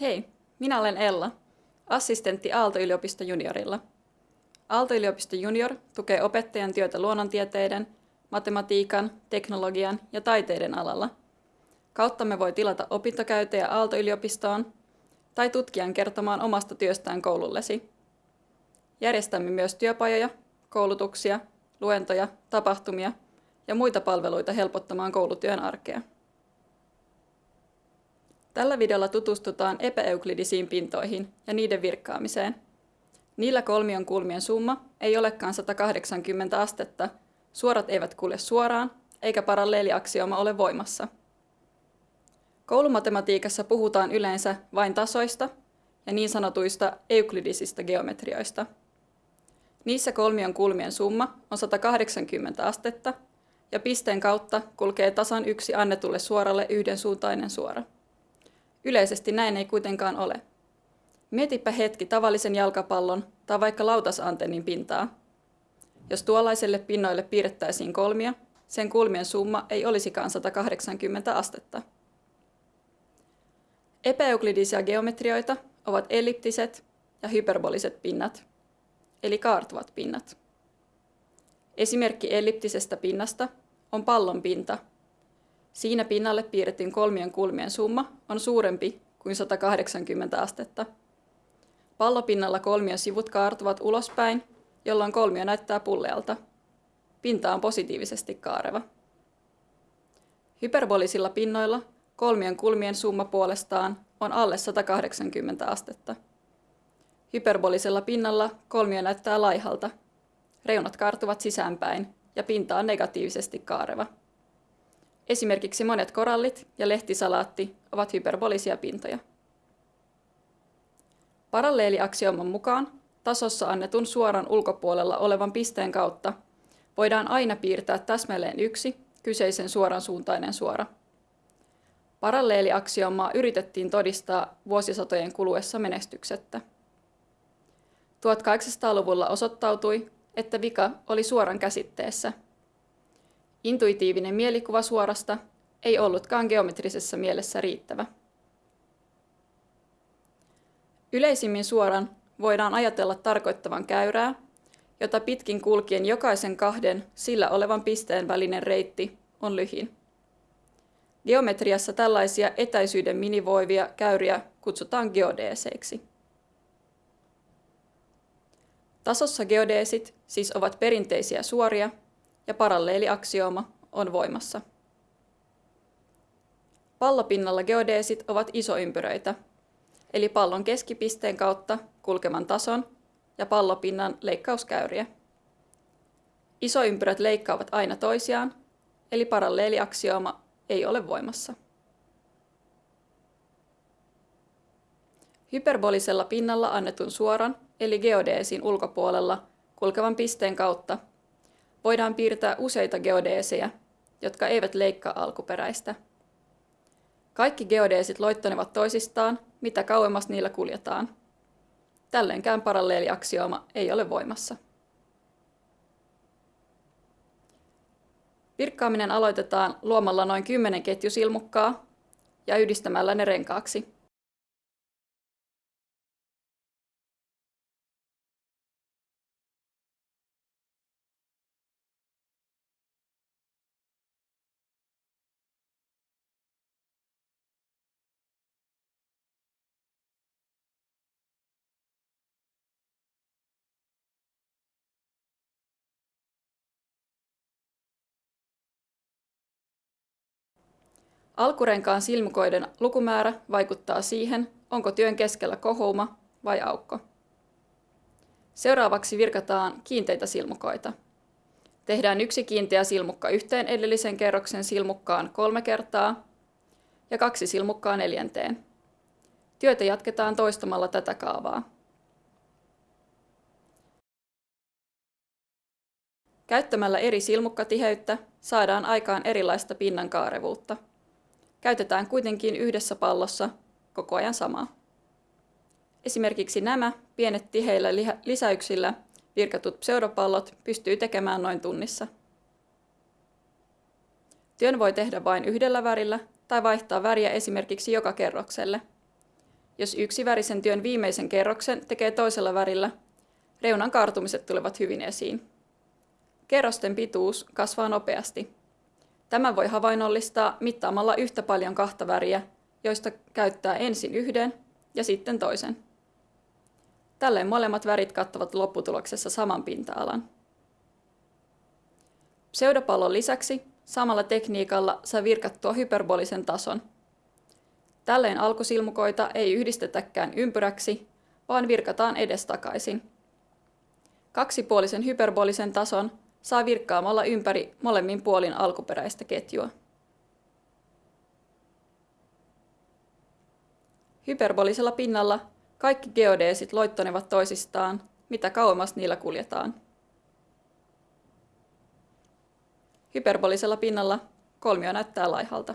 Hei, minä olen Ella, assistentti Aalto-yliopisto juniorilla. Aalto-yliopisto junior tukee opettajan työtä luonnontieteiden, matematiikan, teknologian ja taiteiden alalla. Kauttamme voi tilata opintokäytejä Aalto-yliopistoon tai tutkijan kertomaan omasta työstään koulullesi. Järjestämme myös työpajoja, koulutuksia, luentoja, tapahtumia ja muita palveluita helpottamaan koulutyön arkea. Tällä videolla tutustutaan epäeuklidisiin pintoihin ja niiden virkkaamiseen. Niillä kolmion kulmien summa ei olekaan 180 astetta, suorat eivät kulje suoraan, eikä paralleeliaksioma ole voimassa. Koulumatematiikassa puhutaan yleensä vain tasoista ja niin sanotuista euklidisista geometrioista. Niissä kolmion kulmien summa on 180 astetta ja pisteen kautta kulkee tasan yksi annetulle suoralle yhdensuuntainen suora. Yleisesti näin ei kuitenkaan ole. Mietipä hetki tavallisen jalkapallon tai vaikka lautasantennin pintaa. Jos tuollaiselle pinnoille piirrettäisiin kolmia, sen kulmien summa ei olisikaan 180 astetta. Epäeuklidisia geometrioita ovat elliptiset ja hyperboliset pinnat, eli kaartuvat pinnat. Esimerkki elliptisestä pinnasta on pallon pinta, Siinä pinnalle piirretyn kolmien kulmien summa on suurempi kuin 180 astetta. Pallopinnalla kolmion sivut kaartuvat ulospäin, jolloin kolmio näyttää pullealta. Pinta on positiivisesti kaareva. Hyperbolisilla pinnoilla kolmien kulmien summa puolestaan on alle 180 astetta. Hyperbolisella pinnalla kolmio näyttää laihalta. Reunat kaartuvat sisäänpäin ja pinta on negatiivisesti kaareva. Esimerkiksi monet korallit ja lehtisalaatti ovat hyperbolisia pintoja. Paralleeliaksiooman mukaan tasossa annetun suoran ulkopuolella olevan pisteen kautta voidaan aina piirtää täsmälleen yksi kyseisen suoran suuntainen suora. Paralleeliaksioomaa yritettiin todistaa vuosisatojen kuluessa menestyksettä. 1800-luvulla osoittautui, että vika oli suoran käsitteessä – Intuitiivinen mielikuva suorasta ei ollutkaan geometrisessa mielessä riittävä. Yleisimmin suoran voidaan ajatella tarkoittavan käyrää, jota pitkin kulkien jokaisen kahden sillä olevan pisteen välinen reitti on lyhin. Geometriassa tällaisia etäisyyden minivoivia käyriä kutsutaan geodeeseiksi. Tasossa geodeesit siis ovat perinteisiä suoria, ja paralleeliaksiooma on voimassa. Pallopinnalla geodeesit ovat isoympyröitä, eli pallon keskipisteen kautta kulkevan tason ja pallopinnan leikkauskäyriä. Isoympyrät leikkaavat aina toisiaan, eli paralleeliaksiooma ei ole voimassa. Hyperbolisella pinnalla annetun suoran, eli geodeesin ulkopuolella kulkevan pisteen kautta voidaan piirtää useita geodeeseja, jotka eivät leikkaa alkuperäistä. Kaikki geodeesit loittonevat toisistaan, mitä kauemmas niillä kuljetaan. Tälleenkään paralleeliaksiooma ei ole voimassa. Virkkaaminen aloitetaan luomalla noin 10 ketjusilmukkaa ja yhdistämällä ne renkaaksi. Alkurenkaan silmukoiden lukumäärä vaikuttaa siihen, onko työn keskellä kohouma vai aukko. Seuraavaksi virkataan kiinteitä silmukoita. Tehdään yksi kiinteä silmukka yhteen edellisen kerroksen silmukkaan kolme kertaa ja kaksi silmukkaa neljänteen. Työtä jatketaan toistamalla tätä kaavaa. Käyttämällä eri silmukkatiheyttä saadaan aikaan erilaista pinnan kaarevuutta käytetään kuitenkin yhdessä pallossa koko ajan samaa. Esimerkiksi nämä pienet tiheillä lisäyksillä virkatut pseudopallot pystyy tekemään noin tunnissa. Työn voi tehdä vain yhdellä värillä tai vaihtaa väriä esimerkiksi joka kerrokselle. Jos yksi värisen työn viimeisen kerroksen tekee toisella värillä, reunan kaartumiset tulevat hyvin esiin. Kerrosten pituus kasvaa nopeasti. Tämä voi havainnollistaa mittaamalla yhtä paljon kahta väriä, joista käyttää ensin yhden ja sitten toisen. Tällöin molemmat värit kattavat lopputuloksessa saman pinta-alan. Pseudopallon lisäksi samalla tekniikalla saa virkattua hyperbolisen tason. Tällöin alkusilmukoita ei yhdistetäkään ympyräksi, vaan virkataan edestakaisin. Kaksipuolisen hyperbolisen tason saa virkkaamalla ympäri molemmin puolin alkuperäistä ketjua. Hyperbolisella pinnalla kaikki geodeesit loittonevat toisistaan, mitä kauemmas niillä kuljetaan. Hyperbolisella pinnalla kolmio näyttää laihalta.